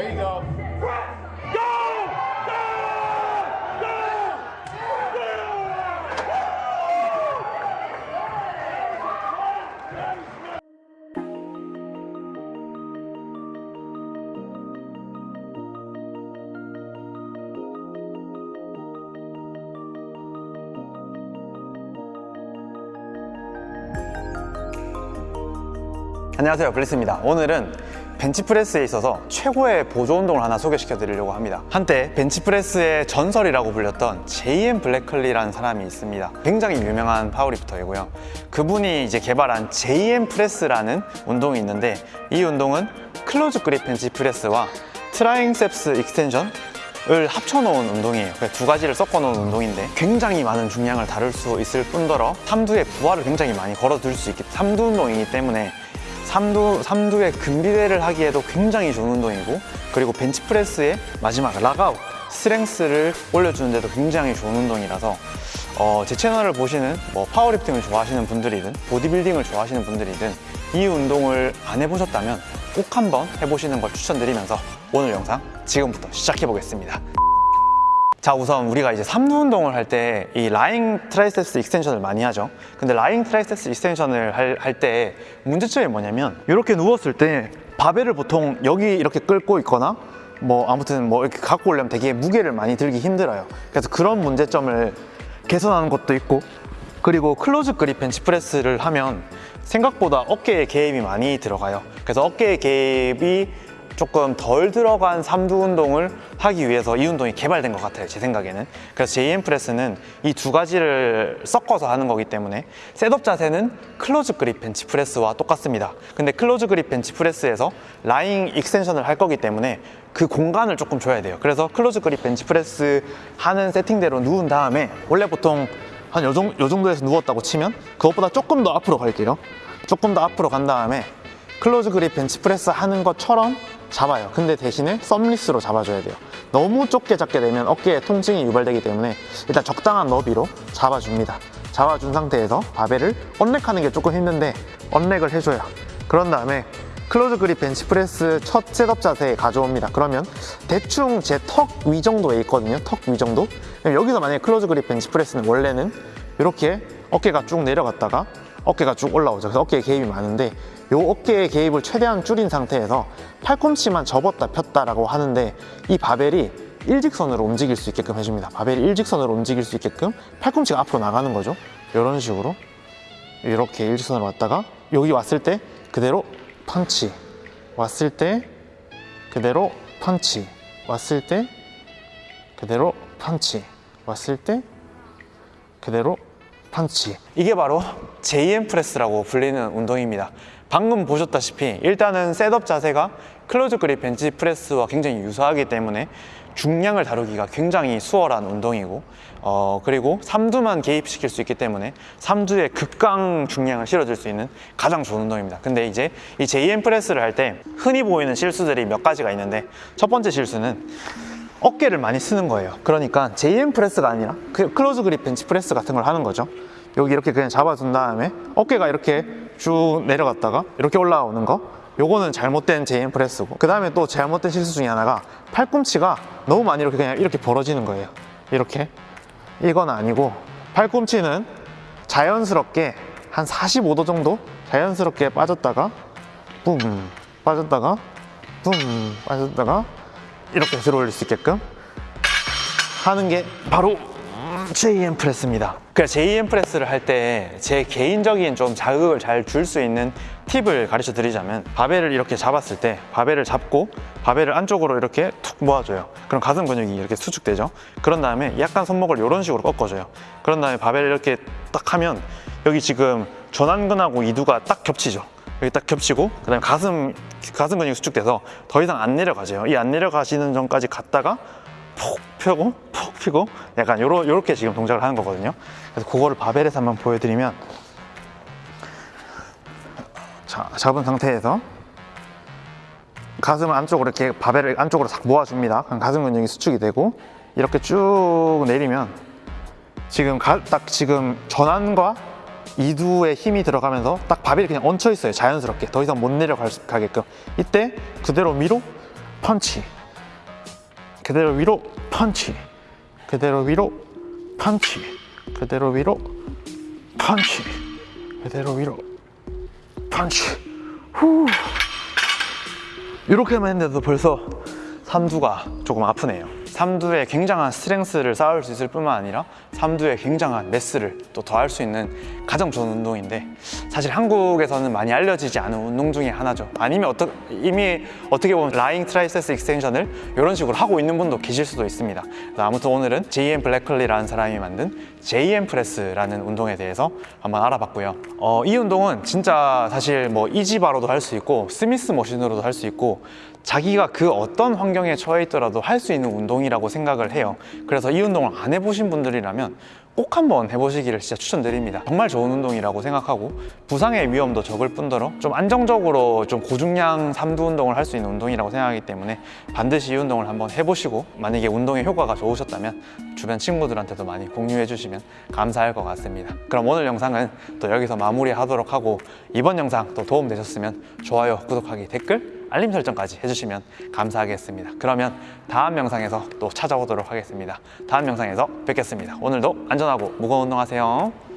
There you go. 안녕하세요 블리스입니다 오늘은 벤치프레스에 있어서 최고의 보조 운동을 하나 소개시켜 드리려고 합니다. 한때 벤치프레스의 전설이라고 불렸던 JM Blakley라는 사람이 있습니다. 굉장히 유명한 파워리프터이고요. 그분이 이제 개발한 JM press라는 운동이 있는데 이 운동은 close grip bench press와 triceps extension 을 합쳐놓은 운동이에요. 그두 가지를 섞어놓은 운동인데 굉장히 많은 중량을 다룰 수 있을 뿐더러 삼두의 부하를 굉장히 많이 걸어둘 수 있기 삼두 운동이기 때문에 삼두, 삼두의 근비대를 하기에도 굉장히 좋은 운동이고 그리고 벤치프레스의 마지막 lockout strength를 올려주는 데도 굉장히 좋은 운동이라서 어, 제 채널을 보시는 뭐 파워리프팅을 좋아하시는 분들이든 보디빌딩을 좋아하시는 분들이든 이 운동을 안 해보셨다면 꼭 한번 해보시는 걸 추천드리면서 오늘 영상 지금부터 시작해 보겠습니다. 자 우선 우리가 이제 삼두 운동을 할 때 이 lying triceps extension을 많이 하죠. 근데 lying triceps extension을 할 때 문제점이 뭐냐면 이렇게 누웠을 때 바벨을 보통 여기 이렇게 끌고 있거나 뭐 아무튼 뭐 이렇게 갖고 오려면 되게 무게를 많이 들기 힘들어요. 그래서 그런 문제점을 개선하는 것도 있고 그리고 close grip 벤치프레스를 하면 생각보다 어깨에 개입이 많이 들어가요. 그래서 어깨에 개입이 조금 덜 들어간 삼두 운동을 하기 위해서 이 운동이 개발된 것 같아요 제 생각에는. 그래서 JM 프레스는 이 두 가지를 섞어서 하는 거기 때문에 setup 자세는 close grip 벤치 프레스와 똑같습니다. 근데 close grip 벤치 프레스에서 lying extension을 할 거기 때문에 그 공간을 조금 줘야 돼요. 그래서 close grip 벤치 프레스 하는 세팅대로 누운 다음에 원래 보통 한 요 정도에서 누웠다고 치면 그것보다 조금 더 앞으로 갈게요. 조금 더 앞으로 간 다음에 close grip 벤치프레스 하는 것처럼 잡아요. 근데 대신에 thumbless로 잡아줘야 돼요. 너무 좁게 잡게 되면 어깨에 통증이 유발되기 때문에 일단 적당한 너비로 잡아줍니다. 잡아준 상태에서 바벨을 unrack하는 게 조금 힘든데 unrack을 해줘요. 그런 다음에 close grip 벤치프레스 첫 setup 자세에 가져옵니다. 그러면 대충 제 턱 위 정도에 있거든요. 턱 위 정도. 여기서 만약에 close grip 벤치프레스는 원래는 이렇게 어깨가 쭉 내려갔다가 어깨가 쭉 올라오죠. 그래서 어깨에 개입이 많은데 이 어깨의 개입을 최대한 줄인 상태에서 팔꿈치만 접었다 폈다라고 하는데 이 바벨이 일직선으로 움직일 수 있게끔 해줍니다. 바벨이 일직선으로 움직일 수 있게끔 팔꿈치가 앞으로 나가는 거죠. 이런 식으로 이렇게 일직선으로 왔다가 여기 왔을 때 그대로 펀치 왔을 때 그대로 펀치 왔을 때 그대로 펀치 왔을 때 그대로 펀치. 이게 바로 JM 프레스라고 불리는 운동입니다 방금 보셨다시피 일단은 setup 자세가 close grip 벤치 프레스와 굉장히 유사하기 때문에 중량을 다루기가 굉장히 수월한 운동이고 어, 그리고 삼두만 개입시킬 수 있기 때문에 삼두에 극강 중량을 실어줄 수 있는 가장 좋은 운동입니다. 근데 이제 이 JM 프레스를 할 때 흔히 보이는 실수들이 몇 가지가 있는데 첫 번째 실수는 어깨를 많이 쓰는 거예요. 그러니까 JM 프레스가 아니라 그 close grip 벤치 프레스 같은 걸 하는 거죠. 여기 이렇게 그냥 잡아준 다음에 어깨가 이렇게 쭉 내려갔다가 이렇게 올라오는 거. 요거는 잘못된 JM 프레스고. 그 다음에 또 잘못된 실수 중에 하나가 팔꿈치가 너무 많이 이렇게 그냥 이렇게 벌어지는 거예요. 이렇게. 이건 아니고 팔꿈치는 자연스럽게 한 45도 정도 자연스럽게 빠졌다가 붐 빠졌다가 붐 빠졌다가 이렇게 들어 올릴 수 있게끔 하는 게 바로 JM 프레스입니다. 그래서 JM 프레스를 할 때 제 개인적인 좀 자극을 잘 줄 수 있는 팁을 가르쳐 드리자면 바벨을 이렇게 잡았을 때 바벨을 잡고 바벨을 안쪽으로 이렇게 툭 모아줘요. 그럼 가슴 근육이 이렇게 수축되죠. 그런 다음에 약간 손목을 이런 식으로 꺾어줘요. 그런 다음에 바벨을 이렇게 딱 하면 여기 지금 전완근하고 이두가 딱 겹치죠 여기 딱 겹치고 그 다음에 가슴 가슴 근육이 수축돼서 더 이상 안 내려가죠 이안 내려가시는 전까지 갔다가 푹 펴고 푹 펴고 약간 요러, 요렇게 지금 동작을 하는 거거든요. 그래서 그거를 바벨에서 한번 보여드리면 자 잡은 상태에서 가슴을 안쪽으로 이렇게 바벨을 안쪽으로 싹 모아줍니다. 그럼 가슴 근육이 수축이 되고 이렇게 쭉 내리면 지금 가, 딱 지금 전완과 이두에 힘이 들어가면서 딱 바벨이 그냥 얹혀 있어요. 자연스럽게. 더 이상 못 내려가게끔. 이때 그대로 위로 펀치. 그대로 위로 펀치. 그대로 위로 펀치. 그대로 위로 펀치. 그대로 위로 펀치. 후. 이렇게 만 했는데도 벌써 삼두가 조금 아프네요. 삼두에 굉장한 스트렝스를 쌓을 수 있을 뿐만 아니라 삼두에 굉장한 매스를 또 더할 수 있는 가장 좋은 운동인데 사실 한국에서는 많이 알려지지 않은 운동 중에 하나죠. 아니면 어떠, 이미 어떻게 보면 lying triceps extension을 이런 식으로 하고 있는 분도 계실 수도 있습니다. 아무튼 오늘은 JM Blakley라는 사람이 만든 JM 프레스라는 운동에 대해서 한번 알아봤고요. 어, 이 운동은 진짜 사실 뭐 EZ bar로도 할 수 있고 Smith machine으로도 할 수 있고 자기가 그 어떤 환경에 처해 있더라도 할 수 있는 운동이라고 생각을 해요. 그래서 이 운동을 안 해보신 분들이라면 꼭 한번 해보시기를 진짜 추천드립니다. 정말 좋은 운동이라고 생각하고 부상의 위험도 적을 뿐더러 좀 안정적으로 좀 고중량 삼두 운동을 할 수 있는 운동이라고 생각하기 때문에 반드시 이 운동을 한번 해보시고 만약에 운동의 효과가 좋으셨다면 주변 친구들한테도 많이 공유해 주시면 감사할 것 같습니다. 그럼 오늘 영상은 또 여기서 마무리하도록 하고 이번 영상 또 도움 되셨으면 좋아요, 구독하기, 댓글 알림 설정까지 해주시면 감사하겠습니다. 그러면 다음 영상에서 또 찾아오도록 하겠습니다. 다음 영상에서 뵙겠습니다. 오늘도 안전하고 무거운 운동하세요.